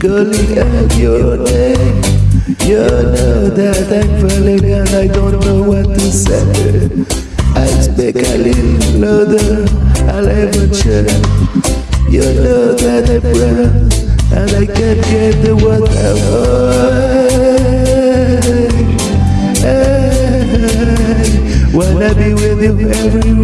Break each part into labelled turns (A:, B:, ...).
A: calling out your name. You know that I'm falling and I don't know what to say. I speak a little louder, I'll ever try. You know that I'm proud and I can't get the word out. Wanna be with you everywhere.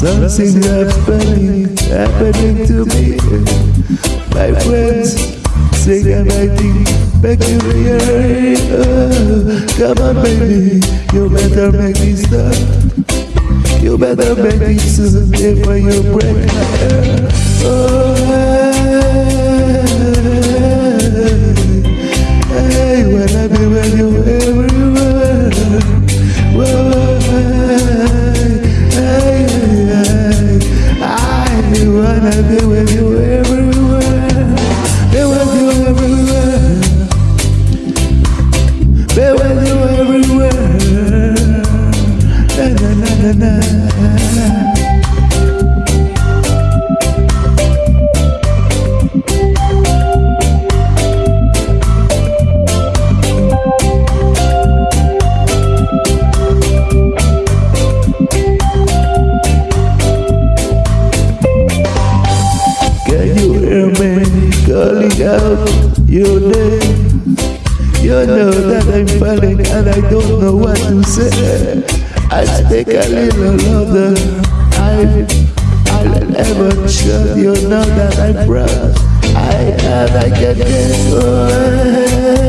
A: Something happening, happening to me. My friends sing and I think back in air. Oh, come on, baby, you better make me stop. You better make me soon if you break my heart. Oh, calling out your name? You know that I'm falling and I don't know what to say. I speak a little louder. I, I'll ever show you know that I'm proud. I and I can get away.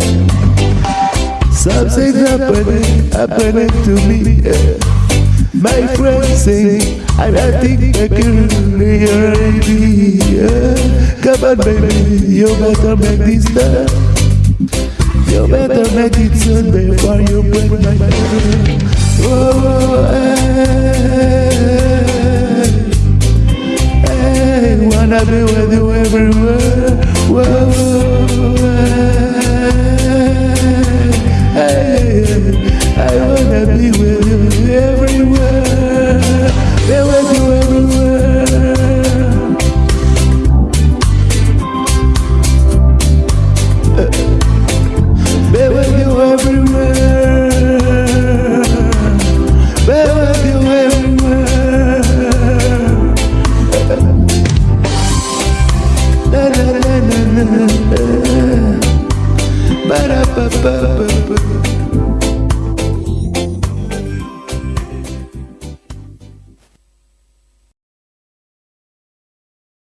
A: Everywhere. Something happening, happening to me. My friends sing, and I think I can really Come on, baby, you better make this stop. You better make it soon before you break my heart. Oh, hey, hey, wanna be with you everywhere. Whoa, hey, I wanna be with